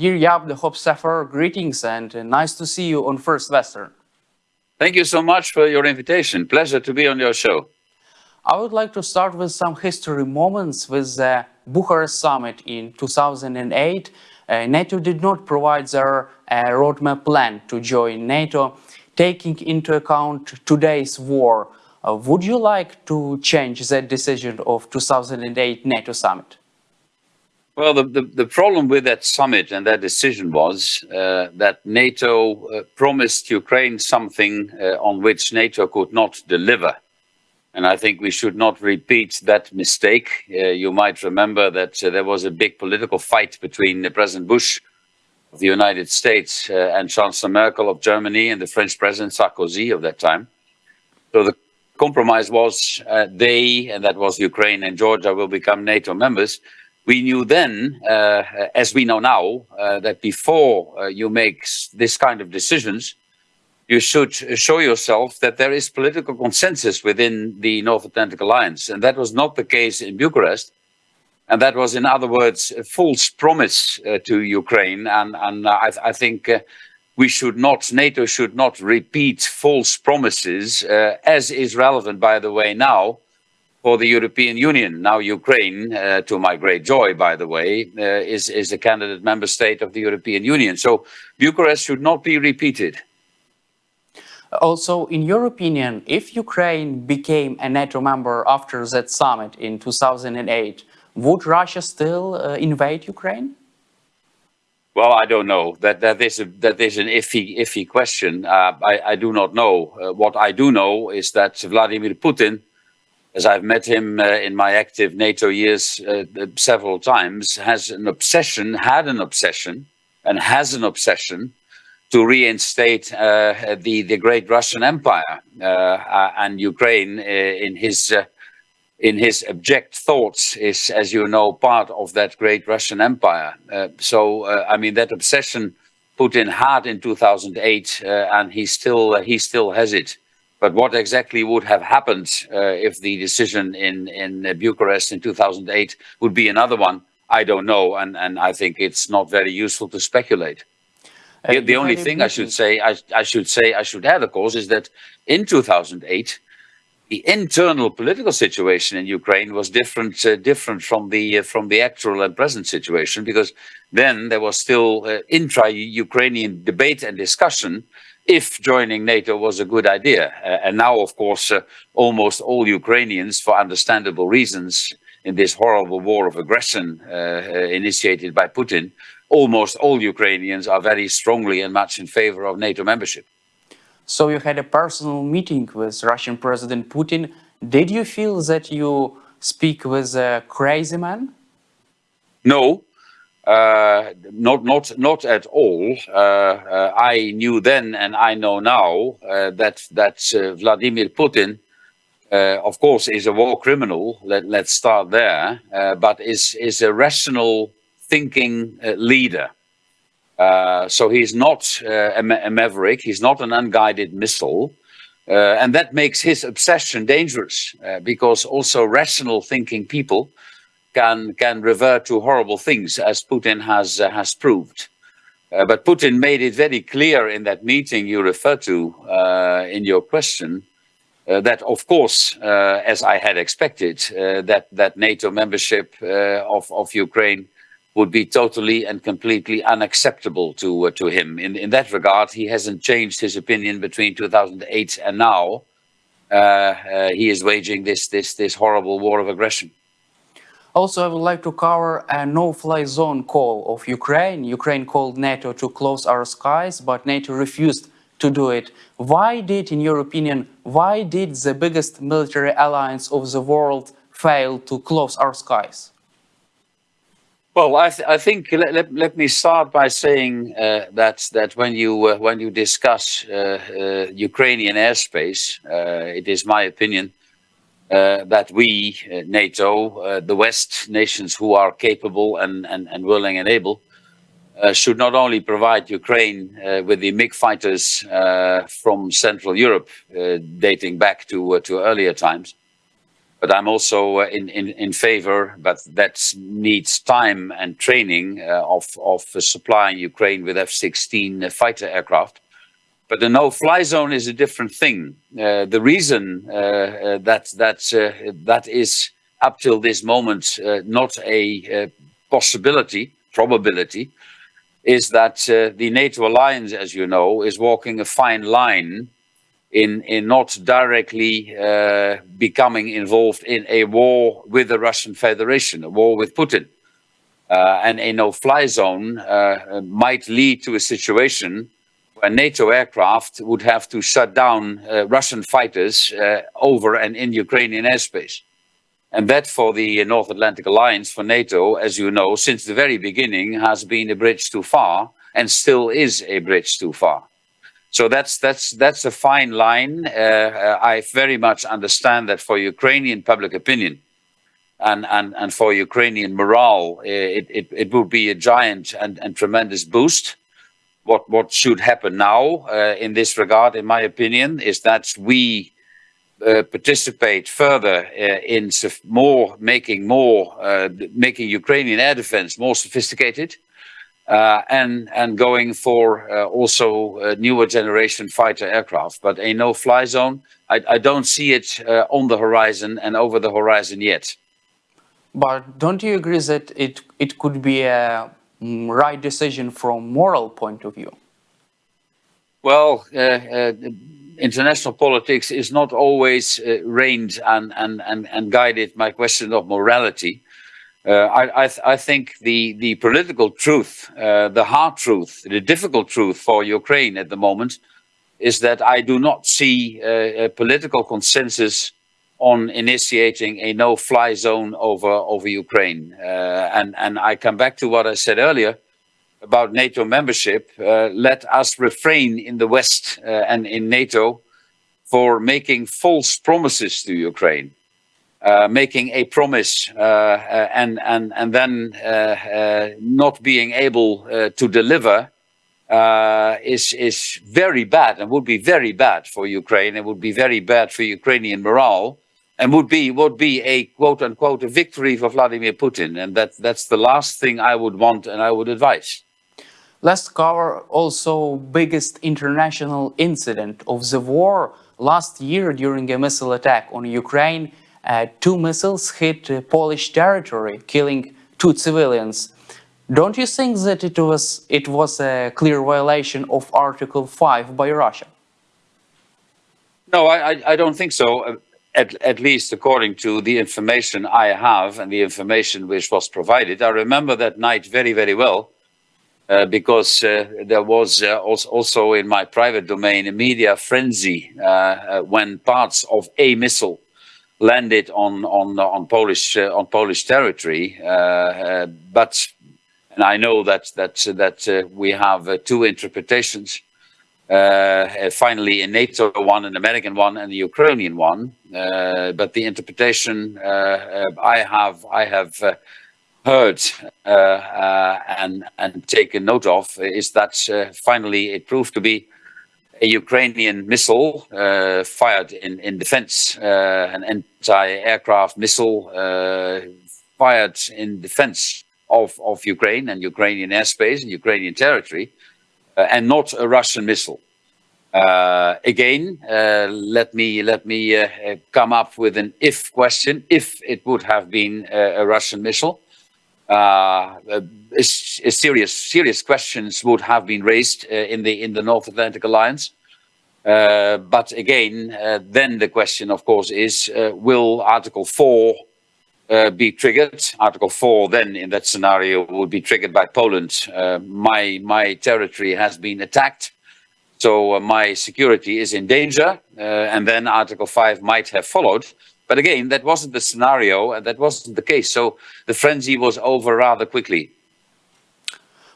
Dear Jaap de Hoop Scheffer, greetings and uh, nice to see you on First Western. Thank you so much for your invitation. Pleasure to be on your show. I would like to start with some history moments with the Bucharest summit in 2008. Uh, NATO did not provide their uh, roadmap plan to join NATO, taking into account today's war. Uh, would you like to change that decision of 2008 NATO summit? Well, the, the, the, problem with that summit and that decision was uh, that NATO uh, promised Ukraine something uh, on which NATO could not deliver. And I think we should not repeat that mistake. Uh, you might remember that uh, there was a big political fight between President Bush of the United States uh, and Chancellor Merkel of Germany and the French President Sarkozy of that time. So the compromise was they, and that was Ukraine and Georgia, will become NATO members we knew then, uh, as we know now, uh, that before uh, you make this kind of decisions, you should show yourself that there is political consensus within the North Atlantic Alliance. And that was not the case in Bucharest. And that was, in other words, a false promise uh, to Ukraine. And, and I, I, think uh, we should not, NATO should not repeat false promises, uh, as is relevant, by the way, now, for the European Union. Now Ukraine, uh, to my great joy, by the way, uh, is, is a candidate member state of the European Union. So Bucharest should not be repeated. Also, in your opinion, if Ukraine became a NATO member after that summit in 2008, would Russia still uh, invade Ukraine? Well, I don't know. That that is a that is an iffy iffy question. Uh, I I do not know. Uh, what I do know is that Vladimir Putin as I've met him uh, in my active NATO years uh, several times, has an obsession, had an obsession, and has an obsession to reinstate uh, the the great Russian Empire uh, uh, and Ukraine uh, in his in his abject thoughts is, as you know, part of that great Russian Empire. so, I mean, that obsession Putin had in 2008, and he still he still has it. But what exactly would have happened uh, if the decision in, in Bucharest in 2008 would be another one, I don't know. And, and I think it's not very useful to speculate. The, the only thing I should say, I, I should say, I should add, of course, is that in 2008, the internal political situation in Ukraine was different, uh, different from the uh, from the actual and present situation, because then there was still uh, intra-Ukrainian debate and discussion if joining NATO was a good idea. Uh, and now, of course, uh, almost all Ukrainians, for understandable reasons, in this horrible war of aggression uh, uh, initiated by Putin, almost all Ukrainians are very strongly and much in favor of NATO membership. So you had a personal meeting with Russian President Putin. Did you feel that you speak with a crazy man? No, uh, not not not at all. Uh, uh, I knew then, and I know now uh, that that uh, Vladimir Putin, of course, is a war criminal. Let let's start there. but is is a rational thinking leader. so he's not a, a, maverick. He's not an unguided missile. and that makes his obsession dangerous because also rational thinking people can can revert to horrible things, as Putin has uh, has proved. Uh, but Putin made it very clear in that meeting you refer to uh, in your question uh, that, of course, uh, as I had expected, uh, that that NATO membership of of Ukraine would be totally and completely unacceptable to to him. In in that regard, he hasn't changed his opinion between 2008 and now. he is waging this this this horrible war of aggression. Also, I would like to cover a no-fly zone call of Ukraine. Ukraine called NATO to close our skies, but NATO refused to do it. Why did, in your opinion, why did the biggest military alliance of the world fail to close our skies? Well, I, th I think let, let, let, me start by saying uh, that that when you uh, when you discuss uh, uh Ukrainian airspace, uh, it is my opinion uh, that we, uh, NATO, uh, the West nations who are capable and, and, and willing and able, uh, should not only provide Ukraine with the MiG fighters from Central Europe, dating back to, to earlier times, But I'm also in, in, in favor, but that needs time and training uh, of, of supplying Ukraine with F-16 fighter aircraft. But the no-fly zone is a different thing. Uh, the reason uh, uh, that that uh, that is up till this moment not a possibility, probability, is that the NATO alliance, as you know, is walking a fine line in in not directly uh, becoming involved in a war with the Russian Federation, a war with Putin. Uh, and a no-fly zone uh, might lead to a situation where NATO aircraft would have to shut down uh, Russian fighters uh, over and in Ukrainian airspace. And that for the North Atlantic Alliance, for NATO, as you know, since the very beginning has been a bridge too far and still is a bridge too far. So that's that's that's a fine line. Uh, uh, I very much understand that for Ukrainian public opinion and and and for Ukrainian morale, uh, it it, it would be a giant and, and tremendous boost. What what should happen now uh, in this regard, in my opinion, is that we uh, participate further uh, in more making more making Ukrainian air defense more sophisticated and and going for also newer generation fighter aircraft. But a no-fly zone, I, don't see it on the horizon and over the horizon yet. But don't you agree that it it could be a right decision from moral point of view? Well, uh, uh, international politics is not always reigned and, and, and, and guided by question of morality. Uh, I, I, th I, think the, the political truth, uh, the hard truth, the difficult truth for Ukraine at the moment is that I do not see uh, a political consensus on initiating a no-fly zone over, over Ukraine. Uh, and, and I come back to what I said earlier about NATO membership. Uh, let us refrain in the West uh, and in NATO for making false promises to Ukraine. Uh, making a promise uh, uh, and and and then not being able to deliver is is very bad and would be very bad for Ukraine It would be very bad for Ukrainian morale and would be would be a quote unquote a victory for Vladimir Putin and that that's the last thing I would want and I would advise. Let's cover also biggest international incident of the war last year during a missile attack on Ukraine uh, two missiles hit uh, Polish territory, killing two civilians. Don't you think that it was it was a clear violation of Article 5 by Russia? No, I, I don't think so. Uh, at, at least according to the information I have and the information which was provided. I remember that night very, very well. Uh, because uh, there was uh, also in my private domain a media frenzy uh, when parts of a missile landed on on on Polish uh, on Polish territory. Uh, uh, but and I know that that that we have two interpretations. Finally, a NATO one, an American one, and the Ukrainian one. but the interpretation I have I have heard uh, uh, and and taken note of is that uh, finally it proved to be a Ukrainian missile uh, fired in, in defense, uh, an anti-aircraft missile uh, fired in defense of, of Ukraine and Ukrainian airspace and Ukrainian territory, uh, and not a Russian missile. Uh, again, uh, let me let me come up with an if question. If it would have been a, a Russian missile, serious serious questions would have been raised uh, in the in the North Atlantic Alliance. Uh, but again, uh, then the question, of course, is uh, will Article 4 uh, be triggered? Article 4 then in that scenario would be triggered by Poland. Uh, my, my territory has been attacked, so my security is in danger, and then Article 5 might have followed. But again, that wasn't the scenario, and that wasn't the case. So the frenzy was over rather quickly.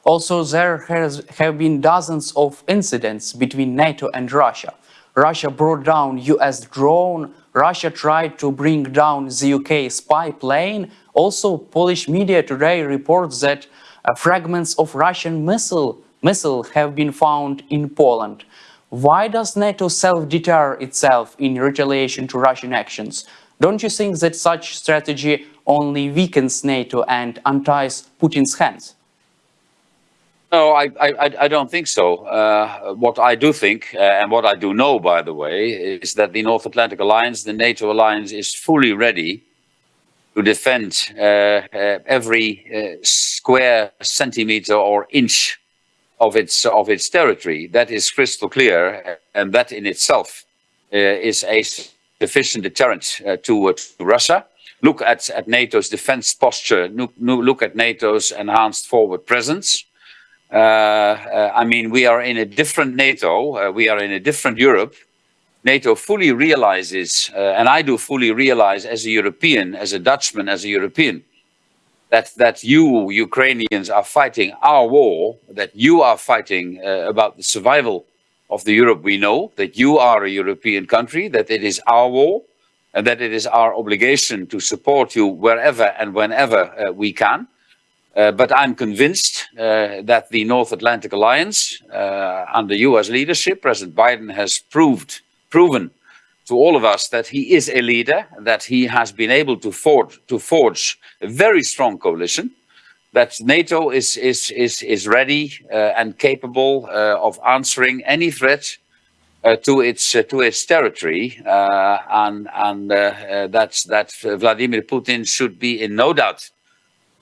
Also, there has, have been dozens of incidents between NATO and Russia. Russia brought down US drone, Russia tried to bring down the UK spy plane. Also, Polish media today reports that uh, fragments of Russian missile, missile have been found in Poland. Why does NATO self-deter itself in retaliation to Russian actions? Don't you think that such strategy only weakens NATO and unties Putin's hands? No, I, I, I don't think so. Uh, what I do think, uh, and what I do know, by the way, is that the North Atlantic Alliance, the NATO alliance, is fully ready to defend uh, uh every uh, square centimeter or inch of its of its territory. That is crystal clear, and that in itself uh, is a sufficient deterrent to, to Russia. Look at, at NATO's defense posture. Look, look at NATO's enhanced forward presence. Uh, uh, I mean, we are in a different NATO, uh, we are in a different Europe. NATO fully realizes, and I do fully realize as a European, as a Dutchman, as a European, that, that you, Ukrainians, are fighting our war, that you are fighting about the survival of the Europe we know, that you are a European country, that it is our war, and that it is our obligation to support you wherever and whenever uh, we can. Uh, but I'm convinced uh, that the North Atlantic Alliance, uh, under US leadership, President Biden has proved, proven to all of us that he is a leader, that he has been able to forge, to forge a very strong coalition, that NATO is, is, is, is ready uh, and capable uh, of answering any threat to its to its territory, and and that Vladimir Putin should be in no doubt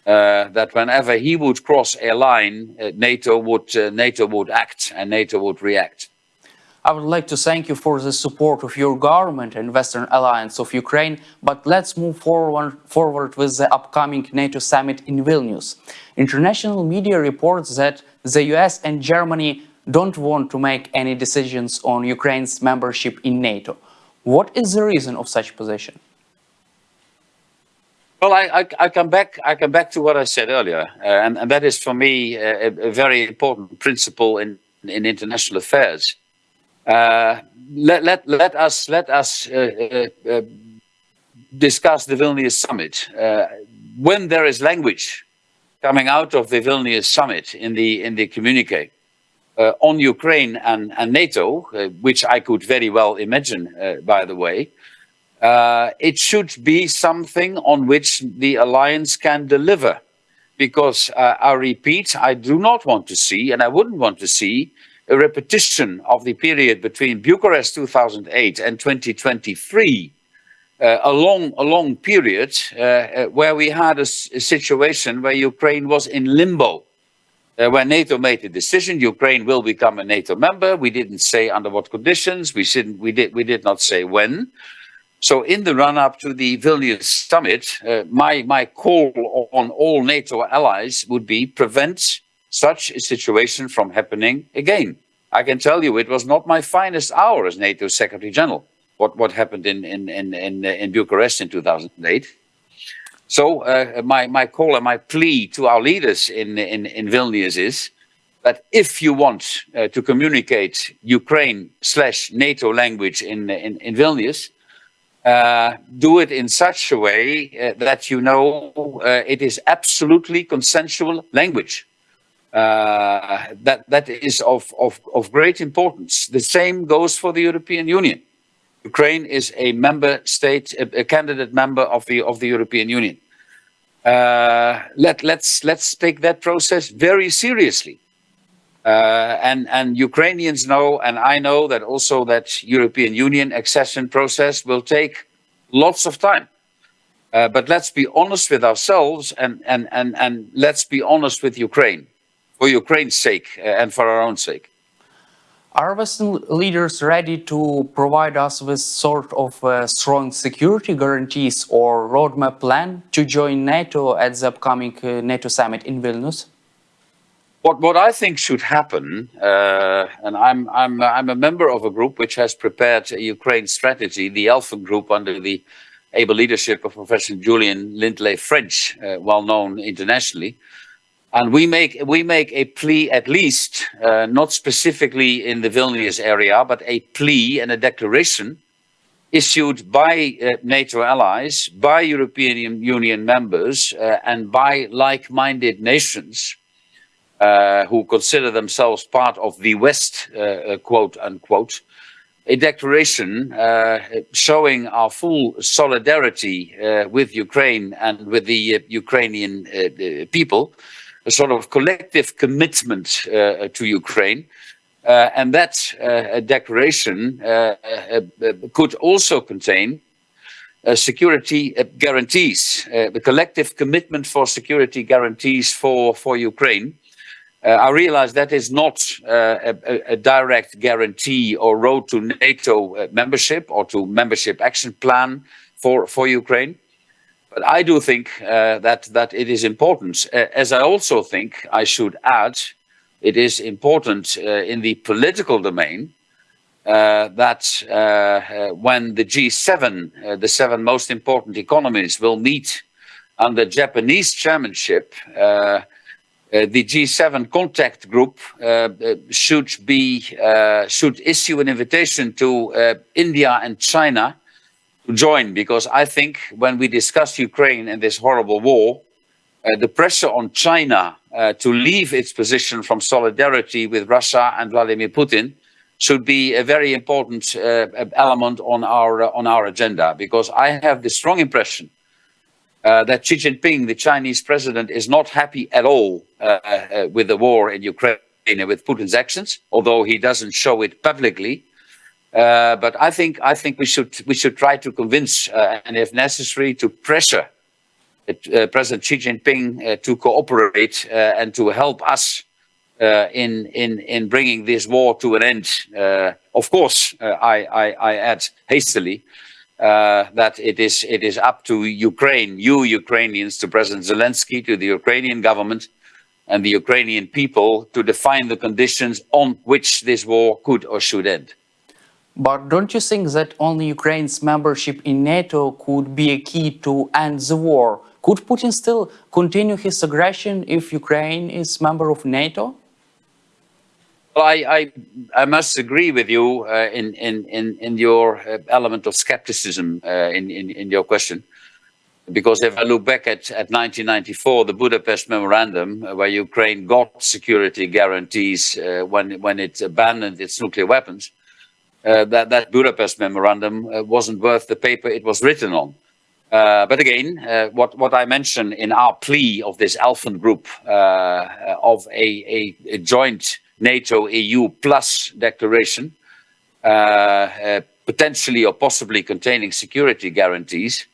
uh, that whenever he would cross a line, uh, NATO would uh, NATO would act and NATO would react. I would like to thank you for the support of your government and Western Alliance of Ukraine, but let's move forward, forward with the upcoming NATO summit in Vilnius. International media reports that the US and Germany don't want to make any decisions on Ukraine's membership in NATO. What is the reason of such position? Well, I, I, I, come back. I come back to what I said earlier, uh, and, and, that is for me a, a, very important principle in in international affairs. Uh, let, let let us let us uh, uh, uh discuss the Vilnius summit uh, when there is language coming out of the Vilnius summit in the in the communique on Ukraine and, and NATO, which I could very well imagine, by the way. Uh, it should be something on which the alliance can deliver. Because uh, I repeat, I do not want to see, and I wouldn't want to see, a repetition of the period between Bucharest 2008 and 2023, uh, a, long, a long period uh, uh, where we had a, a, situation where Ukraine was in limbo. Uh, when NATO made a decision, Ukraine will become a NATO member. We didn't say under what conditions. We didn't. We did. We did not say when. So in the run-up to the Vilnius summit, uh, my, my call on all NATO allies would be prevent such a situation from happening again. I can tell you it was not my finest hour as NATO Secretary General, what, what happened in, in, in, in, in Bucharest in 2008. So uh, my, my call and my plea to our leaders in, in, in Vilnius is that if you want uh, to communicate Ukraine slash NATO language in, in, in Vilnius, uh, do it in such a way uh, that you know uh, it is absolutely consensual language. Uh, that that is of, of, of great importance. The same goes for the European Union. Ukraine is a member state, a, a candidate member of the of the European Union. Uh, let let's let's take that process very seriously. Uh, and, and Ukrainians know, and I know that also that European Union accession process will take lots of time. Uh, but let's be honest with ourselves and, and, and, and let's be honest with Ukraine, for Ukraine's sake uh, and for our own sake. Are Western leaders ready to provide us with sort of strong security guarantees or roadmap plan to join NATO at the upcoming uh, NATO summit in Vilnius? What, what I think should happen, uh, and I'm, I'm, I'm a member of a group which has prepared a Ukraine strategy, the Alphen Group, under the able leadership of Professor Julian Lindley French, uh, well known internationally. And we make, we make a plea, at least, uh, not specifically in the Vilnius area, but a plea and a declaration issued by uh, NATO allies, by European Union members, uh, and by like-minded nations who consider themselves part of the West, uh, uh, quote unquote, a declaration uh, showing our full solidarity uh, with Ukraine and with the uh, Ukrainian uh, people, a sort of collective commitment uh, to Ukraine. Uh, and that declaration could also contain security guarantees, the collective commitment for security guarantees for, for Ukraine. Uh, I realize that is not uh, a, a, direct guarantee or road to NATO uh, membership or to membership action plan for, for Ukraine. But I do think uh, that, that it is important, uh, as I also think I should add, it is important uh, in the political domain that when the G7, the seven most important economies, will meet under Japanese chairmanship, uh, the G7 contact group uh, uh, should be should issue an invitation to India and China to join because I think when we discuss Ukraine and this horrible war, uh, the pressure on China uh, to leave its position from solidarity with Russia and Vladimir Putin should be a very important uh, element on our on our agenda because I have the strong impression uh, that Xi Jinping, the Chinese president, is not happy at all uh, uh, with the war in Ukraine and with Putin's actions, although he doesn't show it publicly. Uh, but I think I think we should we should try to convince uh, and, if necessary, to pressure uh, President Xi Jinping to cooperate and to help us in in in bringing this war to an end. of course, I, I, I add hastily uh, that it is it is up to Ukraine, you Ukrainians, to President Zelensky, to the Ukrainian government and the Ukrainian people to define the conditions on which this war could or should end. But don't you think that only Ukraine's membership in NATO could be a key to end the war? Could Putin still continue his aggression if Ukraine is member of NATO? Well, I, I, I must agree with you uh, in, in, in, in your uh, element of skepticism uh, in, in, in your question. Because if I look back at, at 1994, the Budapest Memorandum, uh, where Ukraine got security guarantees uh, when, when it abandoned its nuclear weapons, uh, that, that Budapest Memorandum wasn't worth the paper it was written on. but again, what, what I mentioned in our plea of this Alphen group of a, a, a joint NATO EU plus declaration, uh, uh, potentially or possibly containing security guarantees,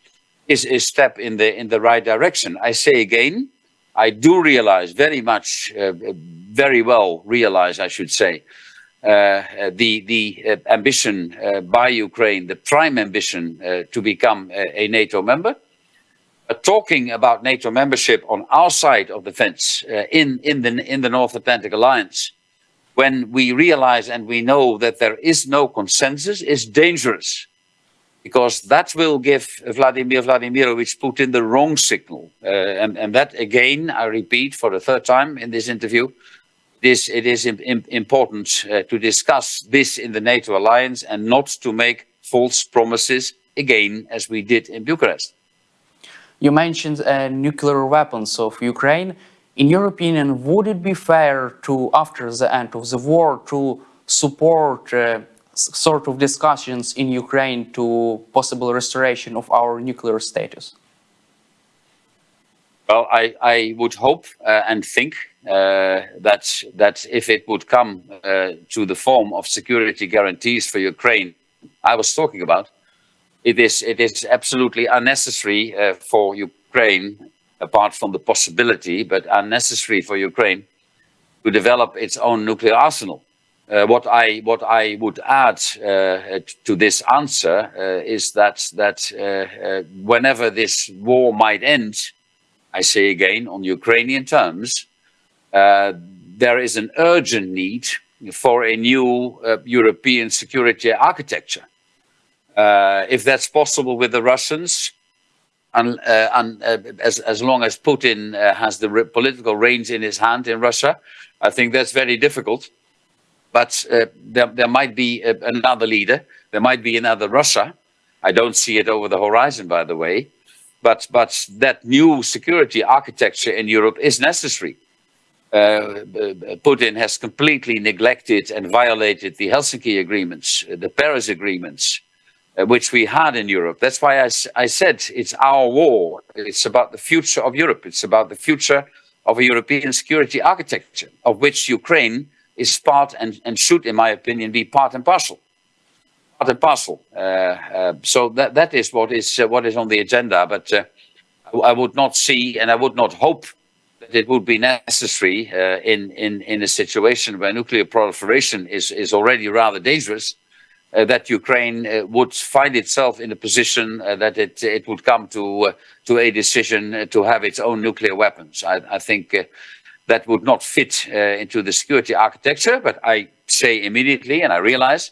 is a step in the in the right direction. I say again, I do realize very much, uh, very well realize, I should say, uh, the the uh, ambition uh, by Ukraine, the prime ambition to become a, a, NATO member. talking about NATO membership on our side of the fence in in the in the North Atlantic Alliance when we realize and we know that there is no consensus is dangerous because that will give Vladimir Vladimirovich Putin the wrong signal. Uh, and, and, that again, I repeat for the third time in this interview, this, it is important uh, to discuss this in the NATO alliance and not to make false promises again, as we did in Bucharest. You mentioned uh, nuclear weapons of Ukraine. In your opinion, would it be fair to, after the end of the war, to support uh, sort of discussions in Ukraine to possible restoration of our nuclear status? Well, I, I would hope uh, and think uh, that that if it would come uh, to the form of security guarantees for Ukraine, I was talking about, it is it is absolutely unnecessary uh, for Ukraine apart from the possibility, but unnecessary for Ukraine, to develop its own nuclear arsenal. Uh, what I what I would add uh, to this answer uh, is that that uh, uh, whenever this war might end, I say again on Ukrainian terms, uh, there is an urgent need for a new European security architecture. if that's possible with the Russians, and, uh, and uh, as, as long as Putin uh, has the political reins in his hand in Russia, I think that's very difficult. But uh, there, there might be a, another leader, there might be another Russia. I don't see it over the horizon, by the way. But, but that new security architecture in Europe is necessary. uh, Putin has completely neglected and violated the Helsinki agreements, uh, the Paris agreements, uh, which we had in Europe. That's why I, I, said it's our war. It's about the future of Europe. It's about the future of a European security architecture, of which Ukraine is part and, and should, in my opinion, be part and parcel. Part and parcel. Uh, uh, so that, that is what is uh, what is on the agenda. But I would not see and I would not hope that it would be necessary uh, in, in, in a situation where nuclear proliferation is, is already rather dangerous, uh, that Ukraine uh, would find itself in a position uh, that it, it would come to, uh, to a decision uh, to have its own nuclear weapons. I, I think that would not fit into the security architecture, but I say immediately, and I realize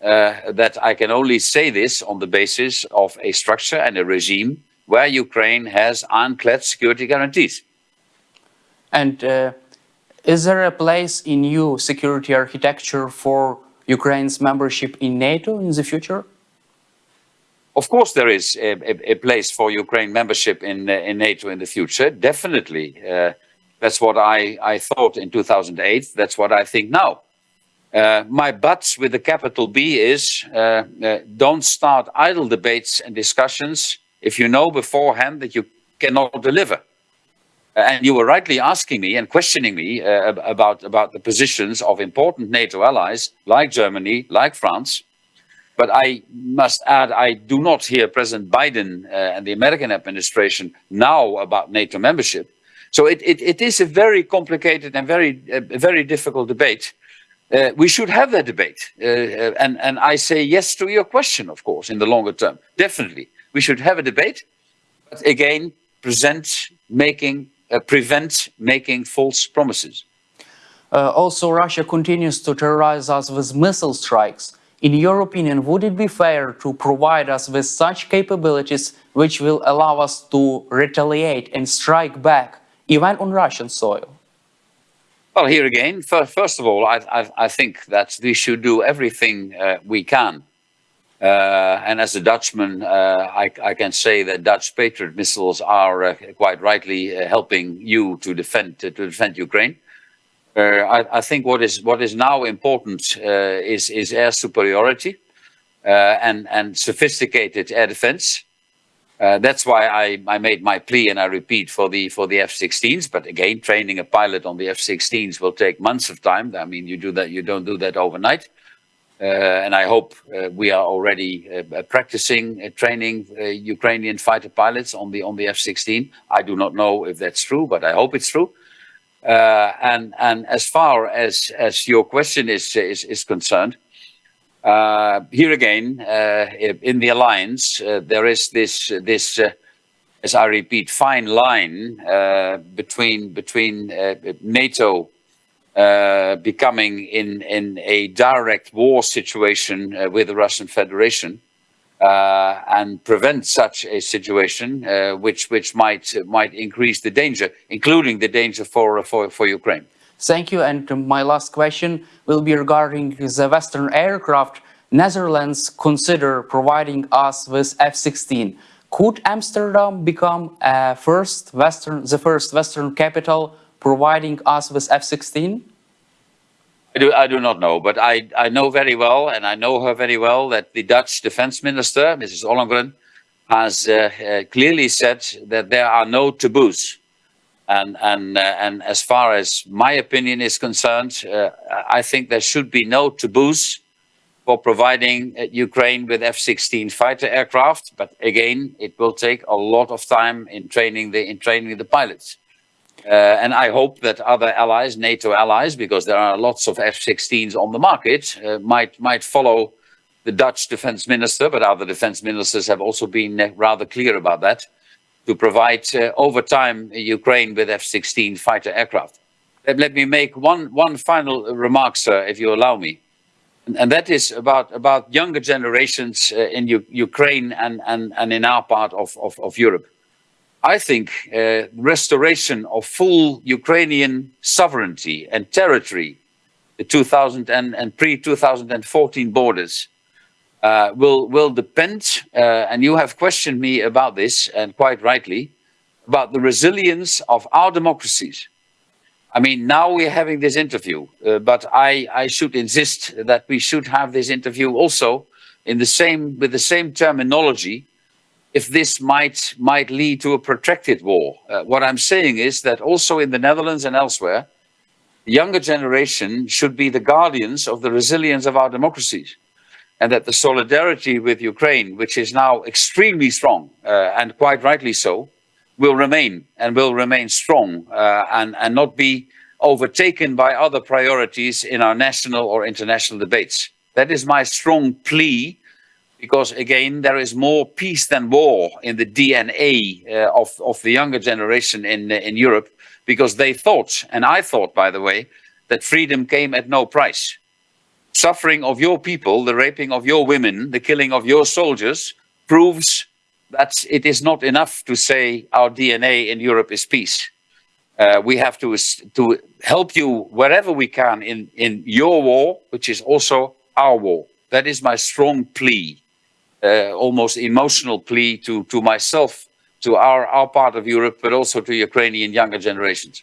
that I can only say this on the basis of a structure and a regime where Ukraine has ironclad security guarantees. And uh, is there a place in new security architecture for Ukraine's membership in NATO in the future? Of course, there is a, a, a place for Ukraine membership in, uh, in NATO in the future. Definitely. Uh, that's what I, I thought in 2008. That's what I think now. Uh, my but with the capital B is uh, uh, don't start idle debates and discussions if you know beforehand that you cannot deliver. Uh, and you were rightly asking me and questioning me uh, about, about the positions of important NATO allies like Germany, like France. But I must add, I do not hear President Biden uh, and the American administration now about NATO membership. So it, it, it is a very complicated and very, uh, very difficult debate. Uh, we should have that debate. Uh, and, and I say yes to your question, of course, in the longer term. Definitely. We should have a debate, but again, present making, prevent making false promises. Uh, also, Russia continues to terrorize us with missile strikes. In your opinion, would it be fair to provide us with such capabilities which will allow us to retaliate and strike back, even on Russian soil? Well, here again, first of all, I, I, I think that we should do everything uh, we can uh, and as a Dutchman, uh, I, I, can say that Dutch Patriot missiles are uh, quite rightly uh, helping you to defend to defend Ukraine. Uh, I, I, think what is what is now important uh, is is air superiority and and sophisticated air defense. that's why I, I made my plea, and I repeat for the for the F-16s. But again, training a pilot on the F-16s will take months of time. I mean, you do that, you don't do that overnight. Uh, and I hope uh, we are already uh, practicing training Ukrainian fighter pilots on the on the F-16. I do not know if that's true, but I hope it's true. and and as far as as your question is is, is concerned, uh, here again, uh, in the alliance, uh, there is this, this as I repeat, fine line between between NATO uh, becoming in, in a direct war situation uh, with the Russian Federation uh, and prevent such a situation, uh, which which might might increase the danger, including the danger for for for Ukraine. Thank you. And my last question will be regarding the Western aircraft. Netherlands consider providing us with F-16. Could Amsterdam become first Western, the first Western capital providing us with F-16? I do, I do not know, but I, I know very well, and I know her very well, that the Dutch defense minister, Mrs. Ollongren, has uh, uh, clearly said that there are no taboos. And, and, uh, and as far as my opinion is concerned, uh, I think there should be no taboos for providing uh, Ukraine with F-16 fighter aircraft. But again, it will take a lot of time in training the, in training the pilots. Uh, and I hope that other allies, NATO allies, because there are lots of F-16s on the market, uh, might might follow the Dutch defense minister, but other defense ministers have also been uh, rather clear about that, to provide uh, over time Ukraine with F-16 fighter aircraft. Let, me make one, one final remark, sir, if you allow me. And, and that is about, about younger generations uh, in U Ukraine and, and, and in our part of, of, of Europe. I think uh, restoration of full Ukrainian sovereignty and territory, the 2000 and, and pre-2014 borders, uh, will will depend. Uh, and you have questioned me about this, and quite rightly, about the resilience of our democracies. I mean, now we're having this interview, uh, but I, I should insist that we should have this interview also in the same with the same terminology. If this might might lead to a protracted war, uh, what I'm saying is that also in the Netherlands and elsewhere, the younger generation should be the guardians of the resilience of our democracies, and that the solidarity with Ukraine, which is now extremely strong uh, and quite rightly so, will remain and will remain strong uh, and, and not be overtaken by other priorities in our national or international debates. That is my strong plea because again, there is more peace than war in the DNA uh, of, of the younger generation in, in Europe because they thought, and I thought, by the way, that freedom came at no price. Suffering of your people, the raping of your women, the killing of your soldiers proves that it is not enough to say our DNA in Europe is peace. Uh, we have to, to help you wherever we can in, in your war, which is also our war. That is my strong plea, uh, almost emotional plea to, to myself, to our, our part of Europe, but also to Ukrainian younger generations.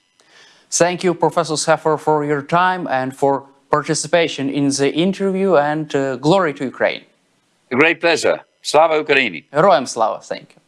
Thank you, Professor Scheffer, for your time and for participation in the interview and uh, glory to Ukraine. A great pleasure. Slava Ukraini. Heroям слава. Thank you.